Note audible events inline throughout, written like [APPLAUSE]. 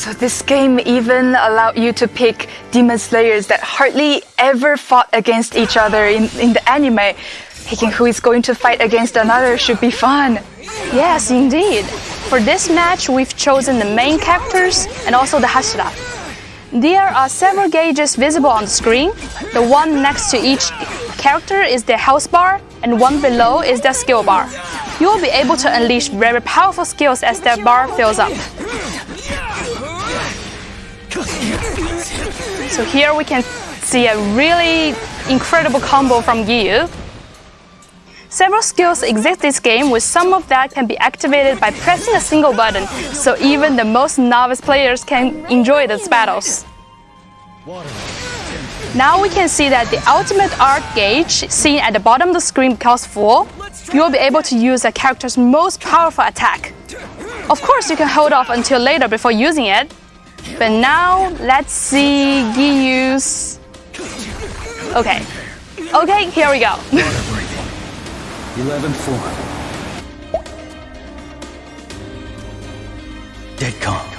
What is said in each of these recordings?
So this game even allowed you to pick demon slayers that hardly ever fought against each other in, in the anime. Picking who is going to fight against another should be fun. Yes, indeed. For this match, we've chosen the main characters and also the Hashira. There are several gauges visible on the screen. The one next to each character is their health bar, and one below is their skill bar. You will be able to unleash very powerful skills as their bar fills up. So here we can see a really incredible combo from Giyu. Several skills exist in this game with some of that can be activated by pressing a single button, so even the most novice players can enjoy these battles. Now we can see that the ultimate art gauge seen at the bottom of the screen becomes full. You will be able to use a character's most powerful attack. Of course, you can hold off until later before using it. But now, let's see Giyu's... Okay. Okay, here we go. 11 [LAUGHS] form. Dead calm.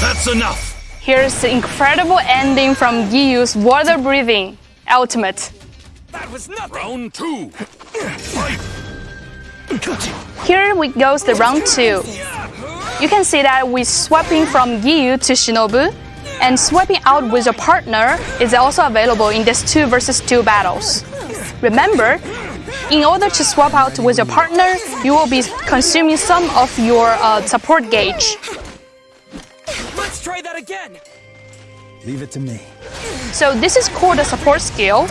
That's enough! Here's the incredible ending from Giyu's water breathing ultimate. That was nothing! Round two! Fight! Here we goes the round two. You can see that we're swapping from Giyu to Shinobu, and swapping out with your partner is also available in this 2 versus 2 battles. Remember, in order to swap out with your partner, you will be consuming some of your uh, support gauge. Let's try that again! Leave it to me. So this is called a support skill.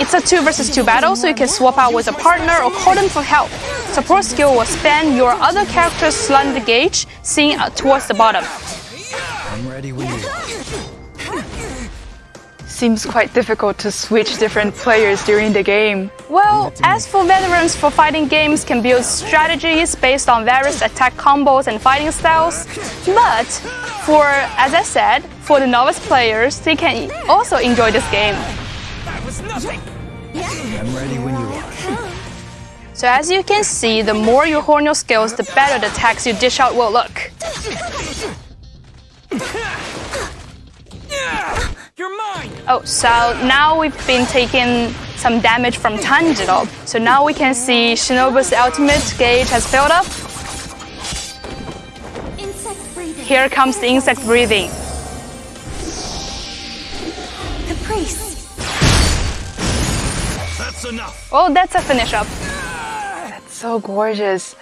It's a 2 versus 2 battle, so you can swap out with a partner or call them for help. Support skill will spam your other character's slender gauge, seen towards the bottom. I'm ready when you. Seems quite difficult to switch different players during the game. Well, as for veterans for fighting games can build strategies based on various attack combos and fighting styles, but for, as I said, for the novice players, they can also enjoy this game. That was nothing! I'm ready when you are. So as you can see, the more you hone your skills, the better the attacks you dish out will look. Oh, so now we've been taking some damage from Tanjiro. So now we can see Shinobu's ultimate gauge has filled up. Here comes the insect breathing. Caprice. That's enough! Oh, that's a finish up. So gorgeous.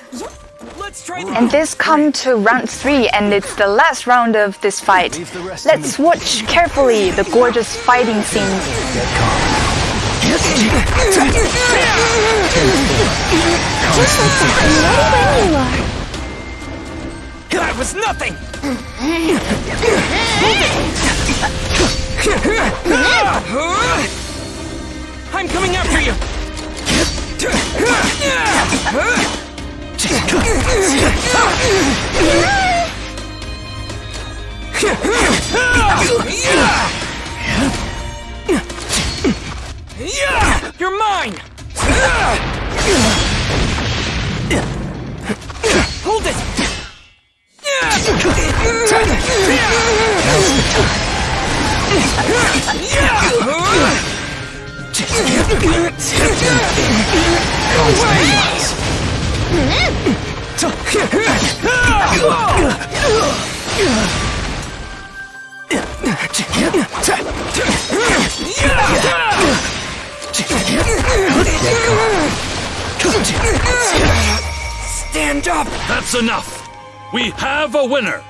Let's try that! And this come to round three, and it's the last round of this fight. Leave the rest to Let's watch carefully the gorgeous fighting scenes. Dead. Just like that. I'm ready when you are. That was nothing! I'm [LAUGHS] [LAUGHS] ah! You're mine! Hold it! Stand up! That's enough! We have a winner!